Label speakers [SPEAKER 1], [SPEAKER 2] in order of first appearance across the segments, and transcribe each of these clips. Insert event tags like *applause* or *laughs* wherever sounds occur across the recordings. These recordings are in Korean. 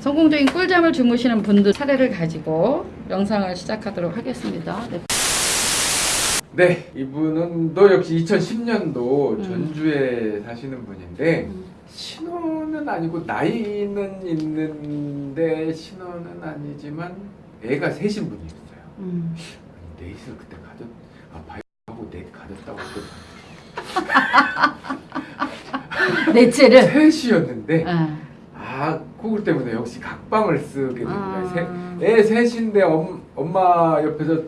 [SPEAKER 1] 성공적인 꿀잠을 주무시는 분들 사례를 가지고 영상을 시작하도록 하겠습니다. 네.
[SPEAKER 2] 네, 이분은 또 역시 2010년도
[SPEAKER 1] 음.
[SPEAKER 2] 전주에 사시는 분인데
[SPEAKER 1] 음.
[SPEAKER 2] 신혼은 아니고 나이는 있는데 신혼은 아니지만 애가 셋인 분이었어요.
[SPEAKER 1] 음.
[SPEAKER 2] 넷을 그때 가졌 아 바이하고 넷 가졌다고 또 *laughs*
[SPEAKER 1] 넷째를.
[SPEAKER 2] 셋이었는데
[SPEAKER 1] 아.
[SPEAKER 2] 아 그걸 때문에 역시 각방을 쓰게 됩니다.
[SPEAKER 1] 아.
[SPEAKER 2] 세- 애 셋인데 엄, 엄마 옆에서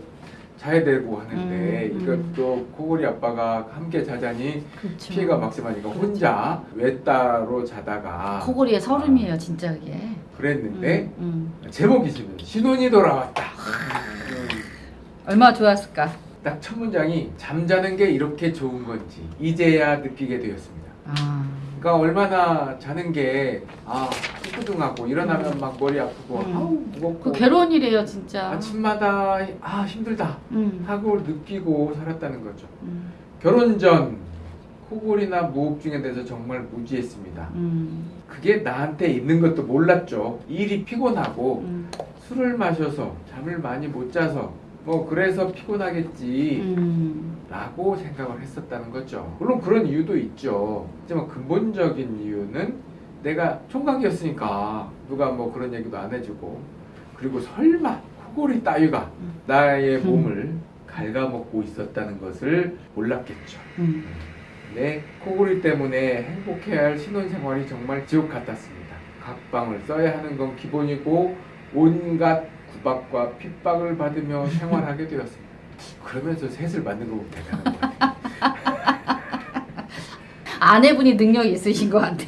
[SPEAKER 2] 자야 되고 하는데
[SPEAKER 1] 음, 음.
[SPEAKER 2] 이것도 코골이 아빠가 함께 자자니
[SPEAKER 1] 그렇죠.
[SPEAKER 2] 피해가 막심하니까
[SPEAKER 1] 그렇죠.
[SPEAKER 2] 혼자 외따로 자다가
[SPEAKER 1] 코골이의 서름이에요, 진짜 그게.
[SPEAKER 2] 그랬는데
[SPEAKER 1] 음, 음.
[SPEAKER 2] 제목이 지금 신혼이 돌아왔다.
[SPEAKER 1] 얼마나 좋았을까.
[SPEAKER 2] 딱 첫 문장이 잠자는 게 이렇게 좋은 건지 이제야 느끼게 되었습니다.
[SPEAKER 1] 아.
[SPEAKER 2] 그러니까 얼마나 자는 게아 찌뿌둥하고 일어나면 막 머리 아프고
[SPEAKER 1] 음.
[SPEAKER 2] 아우 무겁고
[SPEAKER 1] 그 괴로운 일이에요, 진짜.
[SPEAKER 2] 아침마다 아 힘들다
[SPEAKER 1] 음.
[SPEAKER 2] 하고 느끼고 살았다는 거죠.
[SPEAKER 1] 음.
[SPEAKER 2] 결혼 전 코골이나 무호흡증에 대해서 정말 무지했습니다.
[SPEAKER 1] 음.
[SPEAKER 2] 그게 나한테 있는 것도 몰랐죠. 일이 피곤하고
[SPEAKER 1] 음.
[SPEAKER 2] 술을 마셔서 잠을 많이 못 자서 뭐 그래서 피곤하겠지
[SPEAKER 1] 음.
[SPEAKER 2] 라고 생각을 했었다는 거죠. 물론 그런 이유도 있죠. 하지만 근본적인 이유는 내가 총각이었으니까 누가 뭐 그런 얘기도 안 해주고 그리고 설마 코골이 따위가
[SPEAKER 1] 음.
[SPEAKER 2] 나의
[SPEAKER 1] 음.
[SPEAKER 2] 몸을 갉아먹고 있었다는 것을 몰랐겠죠.
[SPEAKER 1] 음.
[SPEAKER 2] 네, 코골이 때문에 행복해야 할 신혼생활이 정말 지옥 같았습니다. 각방을 써야 하는 건 기본이고 온갖 구박과 핍박을 받으며 *laughs* 생활하게 되었습니다. 그러면서 셋을 만든 거 보면 대단한 것 같아요. *laughs*
[SPEAKER 1] 아내분이 능력이 있으신 것 같아.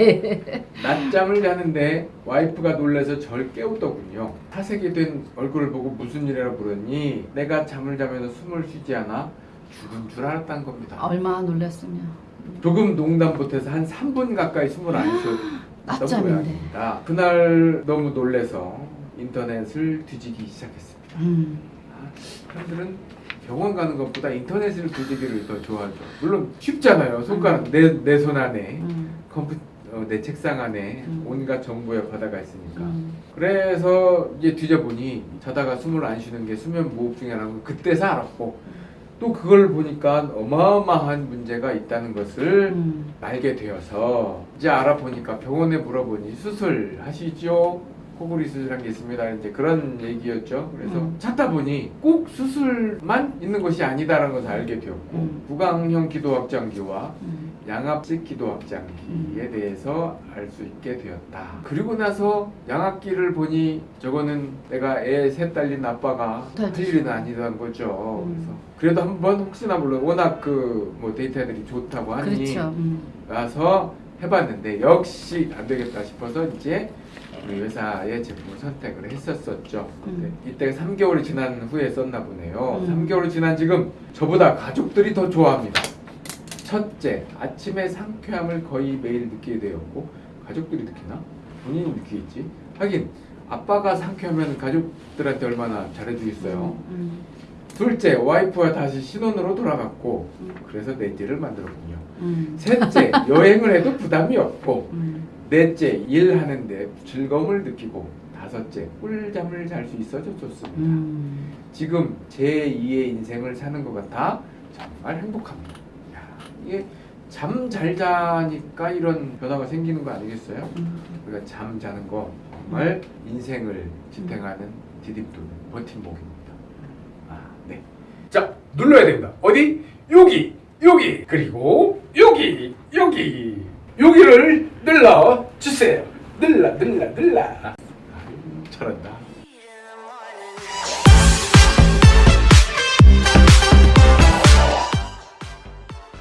[SPEAKER 2] 낮잠을 자는데 와이프가 놀라서 절 깨우더군요. 사색이 된 얼굴을 보고 무슨 일이라 물었니? 내가 잠을 자면서 숨을 쉬지 않아 죽은 줄 알았다는 겁니다.
[SPEAKER 1] 얼마나 놀랐으면.
[SPEAKER 2] 조금 농담 못해서 한 3분 가까이 숨을 안 쉬었던. *gasps* 모양입니다. 그날 너무 놀래서 인터넷을 뒤지기 시작했습니다.
[SPEAKER 1] 음.
[SPEAKER 2] 아, 사람들은 병원 가는 것보다 인터넷을 뒤지기를 더 좋아하죠. 물론 쉽잖아요. 손가락 내 내 손 안에
[SPEAKER 1] 음.
[SPEAKER 2] 컴퓨터 어, 내 책상 안에
[SPEAKER 1] 음.
[SPEAKER 2] 온갖 정보의 바다가 있으니까.
[SPEAKER 1] 음.
[SPEAKER 2] 그래서 이제 뒤져보니 자다가 숨을 안 쉬는 게 수면 무호흡증이라는 걸 그때서 알았고 또 그걸 보니까 어마어마한 문제가 있다는 것을
[SPEAKER 1] 음.
[SPEAKER 2] 알게 되어서 이제 알아보니까 병원에 물어보니 수술하시죠? 코골이 수술한 게 있습니다. 이제 그런 얘기였죠. 그래서
[SPEAKER 1] 음.
[SPEAKER 2] 찾다 보니 꼭 수술만 있는 것이 아니다라는 것을 알게 되었고
[SPEAKER 1] 음.
[SPEAKER 2] 구강형 기도확장기와
[SPEAKER 1] 음.
[SPEAKER 2] 양압식 기도확장기에
[SPEAKER 1] 음.
[SPEAKER 2] 대해서 알 수 있게 되었다. 그리고 나서 양압기를 보니 저거는 내가 애 셋 딸린 아빠가 다할 일은 아니던 거죠.
[SPEAKER 1] 음.
[SPEAKER 2] 그래서 그래도 한번 혹시나 몰라 워낙 그 뭐 데이터들이 좋다고 하니
[SPEAKER 1] 그렇죠. 음.
[SPEAKER 2] 가서 해봤는데 역시 안 되겠다 싶어서 이제 우리 회사의 제품을 선택을 했었었죠.
[SPEAKER 1] 음.
[SPEAKER 2] 이때 3개월이 지난 후에 썼나 보네요.
[SPEAKER 1] 음.
[SPEAKER 2] 3개월이 지난 지금 저보다 가족들이 더 좋아합니다. 첫째, 아침에 상쾌함을 거의 매일 느끼게 되었고 가족들이 느끼나? 본인이 느끼겠지. 하긴 아빠가 상쾌하면 가족들한테 얼마나 잘해주겠어요.
[SPEAKER 1] 음.
[SPEAKER 2] 둘째, 와이프와 다시 신혼으로 돌아갔고
[SPEAKER 1] 음.
[SPEAKER 2] 그래서 넷째를 만들었군요.
[SPEAKER 1] 음.
[SPEAKER 2] 셋째, 여행을 해도 부담이 없고
[SPEAKER 1] 음.
[SPEAKER 2] 넷째, 일하는데 즐거움을 느끼고 다섯째, 꿀잠을 잘 수 있어서 좋습니다.
[SPEAKER 1] 음.
[SPEAKER 2] 지금 제2의 인생을 사는 것 같아 정말 행복합니다. 야, 이게 잠 잘 자니까 이런 변화가 생기는 거 아니겠어요?
[SPEAKER 1] 음.
[SPEAKER 2] 우리가 잠 자는 거 정말 인생을 지탱하는 디딤돌, 버팀목입니다. 아, 네. 자, 눌러야 됩니다. 어디? 여기, 여기, 그리고 여기, 여기, 여기를 눌러 주세요. 눌러, 눌러, 눌러. 잘한다.